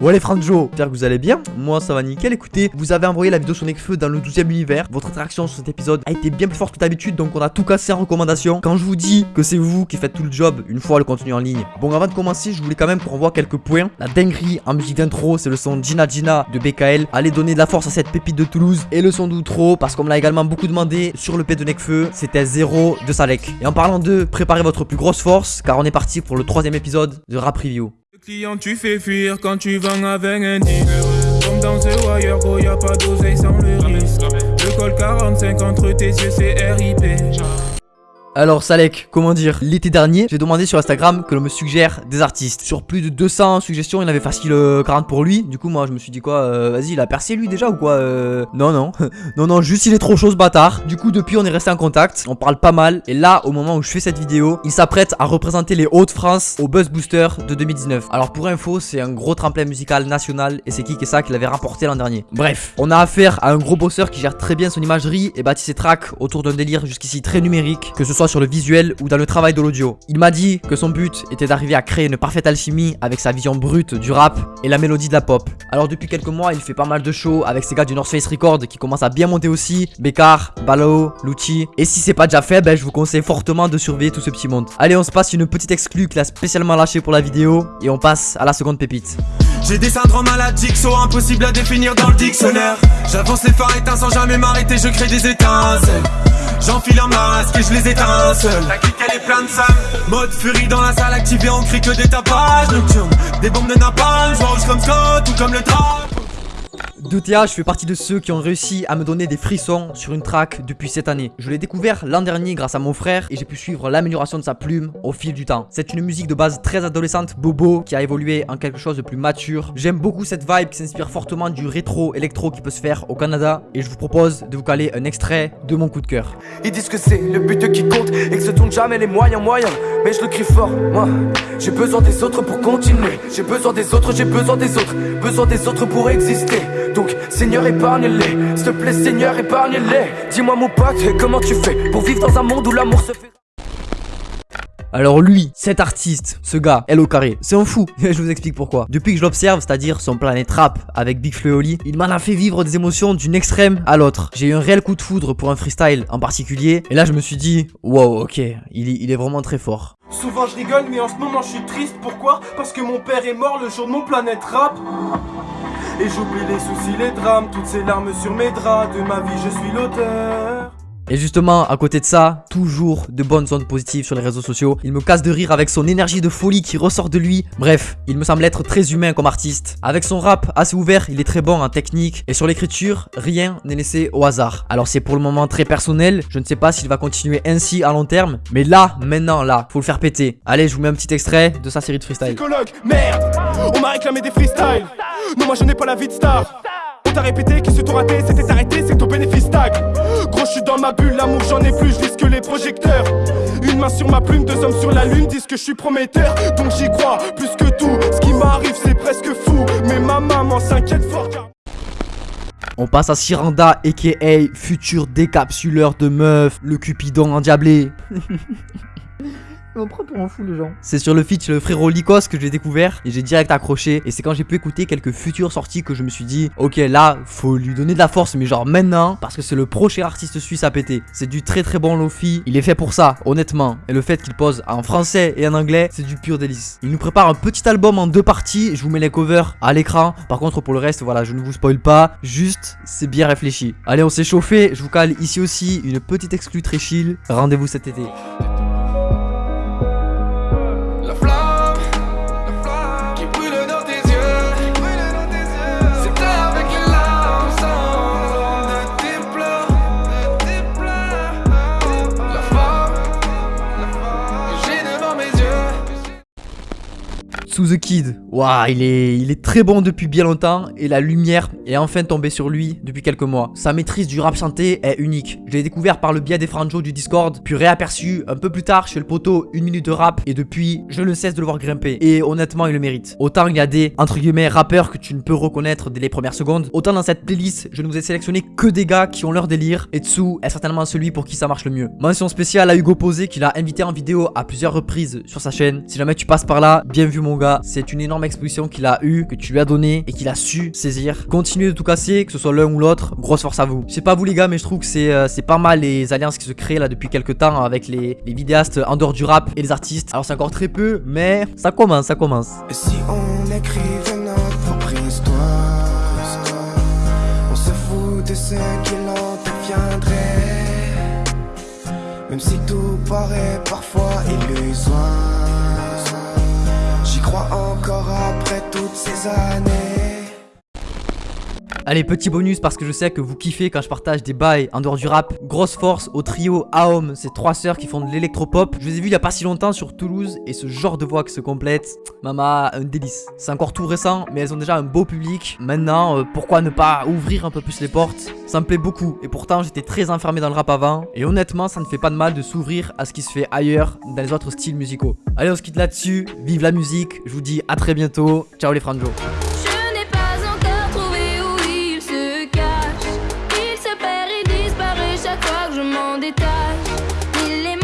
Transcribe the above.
Ouais les Franjo, j'espère que vous allez bien, moi ça va nickel, écoutez, vous avez envoyé la vidéo sur Nekfeu dans le 12ème univers, votre interaction sur cet épisode a été bien plus forte que d'habitude, donc on a tout cassé en recommandation. Quand je vous dis que c'est vous qui faites tout le job une fois le contenu en ligne. Bon avant de commencer, je voulais quand même qu'on revoie quelques points. La dinguerie en musique d'intro, c'est le son Gina Gina de BKL, allez donner de la force à cette pépite de Toulouse, et le son d'outro, parce qu'on me l'a également beaucoup demandé sur le P de Nekfeu, c'était 0 de Salek. Et en parlant de, préparez votre plus grosse force, car on est parti pour le troisième épisode de Rap Review. Client, tu fais fuir quand tu vends avec un dealer. Comme dans ce wire, gros, y a pas d'oseille sans le risque. Le col 45 entre tes yeux, c'est RIP. Alors Salek, comment dire? L'été dernier, j'ai demandé sur Instagram que l'on me suggère des artistes. Sur plus de 200 suggestions, il avait facile 40 euh, pour lui. Du coup, moi, je me suis dit quoi euh, Vas-y, il a percé lui déjà ou quoi euh... Non, non. non, non, juste il est trop chaud ce bâtard. Du coup, depuis, on est resté en contact. On parle pas mal. Et là, au moment où je fais cette vidéo, il s'apprête à représenter les Hauts-de-France au Buzz Booster de 2019. Alors pour info, c'est un gros tremplin musical national et c'est qui qui ça qu'il avait rapporté l'an dernier. Bref, on a affaire à un gros bosseur qui gère très bien son imagerie et bâtit ses tracks autour d'un délire jusqu'ici très numérique, que ce soit sur le visuel ou dans le travail de l'audio. Il m'a dit que son but était d'arriver à créer une parfaite alchimie avec sa vision brute du rap et la mélodie de la pop. Alors depuis quelques mois, il fait pas mal de shows avec ses gars du North Face Record qui commencent à bien monter aussi, Bekar, Balo, Lucci. Et si c'est pas déjà fait, ben je vous conseille fortement de surveiller tout ce petit monde. Allez, on se passe une petite exclue qu'il a spécialement lâché pour la vidéo et on passe à la seconde pépite. J'ai des syndromes maladiques, so impossible à définir dans le dictionnaire. J'avance les phares éteints sans jamais m'arrêter, je crée des. J'enfile un masque et je les éteins seul La clique elle est pleine de sam Mode furie dans la salle activée on crie que des tapages nocturnes. Des bombes de napalm, je rouge comme Scott ou comme le drap. 2TA, je fais partie de ceux qui ont réussi à me donner des frissons sur une track depuis cette année. Je l'ai découvert l'an dernier grâce à mon frère et j'ai pu suivre l'amélioration de sa plume au fil du temps. C'est une musique de base très adolescente, bobo, qui a évolué en quelque chose de plus mature. J'aime beaucoup cette vibe qui s'inspire fortement du rétro électro qui peut se faire au Canada et je vous propose de vous caler un extrait de mon coup de cœur. Ils disent que c'est le but qui compte et que se tournent jamais les moyens moyens. Mais je le crie fort, moi. J'ai besoin des autres pour continuer. J'ai besoin des autres, j'ai besoin des autres. Besoin des autres pour exister. Donc, Seigneur, épargne-les. S'il te plaît, Seigneur, épargne-les. Dis-moi, mon pote, comment tu fais pour vivre dans un monde où l'amour se fait. Alors lui, cet artiste, ce gars, L au carré, c'est un fou. je vous explique pourquoi. Depuis que je l'observe, c'est-à-dire son planète rap avec Big Fleoli, il m'en a fait vivre des émotions d'une extrême à l'autre. J'ai eu un réel coup de foudre pour un freestyle en particulier. Et là, je me suis dit, wow, ok, il, il est vraiment très fort. Souvent je rigole, mais en ce moment je suis triste. Pourquoi? Parce que mon père est mort le jour de mon planète rap. Et j'oublie les soucis, les drames, toutes ces larmes sur mes draps. De ma vie, je suis l'auteur. Et justement, à côté de ça, toujours de bonnes ondes positives sur les réseaux sociaux. Il me casse de rire avec son énergie de folie qui ressort de lui. Bref, il me semble être très humain comme artiste. Avec son rap assez ouvert, il est très bon en technique. Et sur l'écriture, rien n'est laissé au hasard. Alors c'est pour le moment très personnel. Je ne sais pas s'il va continuer ainsi à long terme. Mais là, maintenant, là, faut le faire péter. Allez, je vous mets un petit extrait de sa série de freestyle. Merde On m'a réclamé des freestyles. Non, moi je n'ai pas la vie de star. Répété que ce tour raté, c'était arrêté, c'est ton bénéfice tag. Gros, je ma bulle, l'amour j'en ai plus, je risque les projecteurs. Une main sur ma plume, deux hommes sur la lune disent que je suis prometteur. Donc j'y crois plus que tout. Ce qui m'arrive, c'est presque fou. Mais ma maman s'inquiète fort car. On passe à Siranda, aka futur décapsuleur de meufs, le cupidon endiablé. On prend pour un fou les gens. C'est sur le feat le frérot Lycos que j'ai découvert et j'ai direct accroché. Et c'est quand j'ai pu écouter quelques futures sorties que je me suis dit, ok là, faut lui donner de la force, mais genre maintenant, parce que c'est le prochain artiste suisse à péter. C'est du très très bon Lofi. Il est fait pour ça, honnêtement. Et le fait qu'il pose en français et en anglais, c'est du pur délice. Il nous prépare un petit album en deux parties. Je vous mets les covers à l'écran. Par contre, pour le reste, voilà, je ne vous spoil pas. Juste, c'est bien réfléchi. Allez, on s'est chauffé. Je vous cale ici aussi une petite exclue très chill. Rendez-vous cet été. The Kid, waouh, il est, il est très bon depuis bien longtemps et la lumière est enfin tombée sur lui depuis quelques mois. Sa maîtrise du rap chanté est unique. Je l'ai découvert par le biais des franjos du Discord, puis réaperçu un peu plus tard chez le poteau une minute de rap et depuis, je ne cesse de le voir grimper. Et honnêtement, il le mérite. Autant il y a des, entre guillemets, rappeurs que tu ne peux reconnaître dès les premières secondes, autant dans cette playlist, je ne vous ai sélectionné que des gars qui ont leur délire et Tsu est certainement celui pour qui ça marche le mieux. Mention spéciale à Hugo Posé qu'il a invité en vidéo à plusieurs reprises sur sa chaîne. Si jamais tu passes par là, bien vu mon gars. C'est une énorme exposition qu'il a eu, que tu lui as donné et qu'il a su saisir. Continuez de tout casser, que ce soit l'un ou l'autre. Grosse force à vous. Je sais pas vous les gars, mais je trouve que c'est euh, c'est pas mal les alliances qui se créent là depuis quelques temps avec les, vidéastes en dehors du rap et les artistes. Alors c'est encore très peu, mais ça commence, ça commence. Et si on notre propre On se fout de ce qu'il en deviendrait Même si tout paraît parfois illusoire après toutes ces Allez, petit bonus parce que je sais que vous kiffez quand je partage des bails en dehors du rap. Grosse force au trio Aom, ces trois sœurs qui font de l'électropop. Je les ai vues il y a pas si longtemps sur Toulouse et ce genre de voix qui se complète, mama, un délice. C'est encore tout récent, mais elles ont déjà un beau public. Maintenant, euh, pourquoi ne pas ouvrir un peu plus les portes? Ça me plaît beaucoup et pourtant j'étais très enfermé dans le rap avant. Et honnêtement, ça ne fait pas de mal de s'ouvrir à ce qui se fait ailleurs dans les autres styles musicaux. Allez, on se quitte là-dessus. Vive la musique. Je vous dis à très bientôt. Ciao les franjos. je m'en détache. Il est